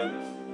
pedras